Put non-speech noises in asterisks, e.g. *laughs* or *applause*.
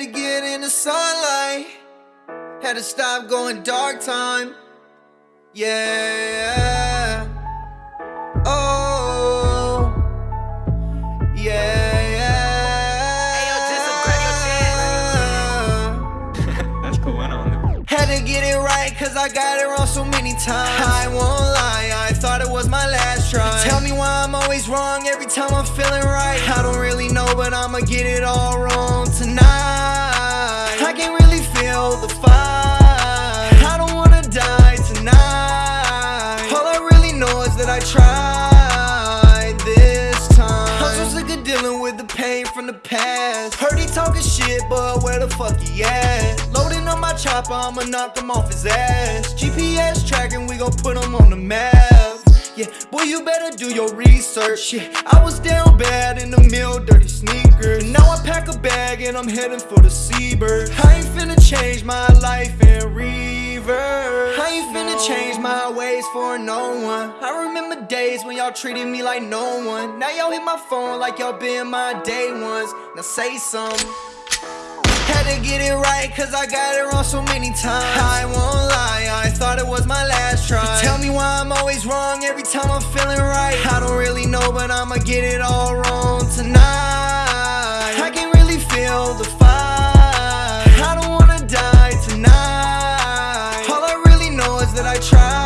to get in the sunlight. Had to stop going dark time. Yeah. Oh. Yeah. *laughs* That's cool. I know. Had to get it right, cause I got it wrong so many times. I won't lie, I thought it was my last try. Tell me why I'm always wrong every time I'm feeling right. I don't really know, but I'ma get it all wrong tonight. I can feel the fire. I don't wanna die tonight. All I really know is that I tried this time. I'm so sick of dealing with the pain from the past. Heard he talking shit, but where the fuck he at? Loading on my chopper, I'ma knock him off his ass. GPS tracking, we gon' put him on. Yeah, boy, you better do your research. Yeah, I was down bad in the mill, dirty sneakers. Now I pack a bag and I'm heading for the seabird. I ain't finna change my life in reverse. I ain't finna change my ways for no one. I remember days when y'all treated me like no one. Now y'all hit my phone like y'all been my day ones. Now say something. Had to get it right, cause I got it wrong so many times. I won't lie, now I'm feeling right. I don't really know but I'ma get it all wrong tonight. I can really feel the fight. I don't wanna die tonight. All I really know is that I tried.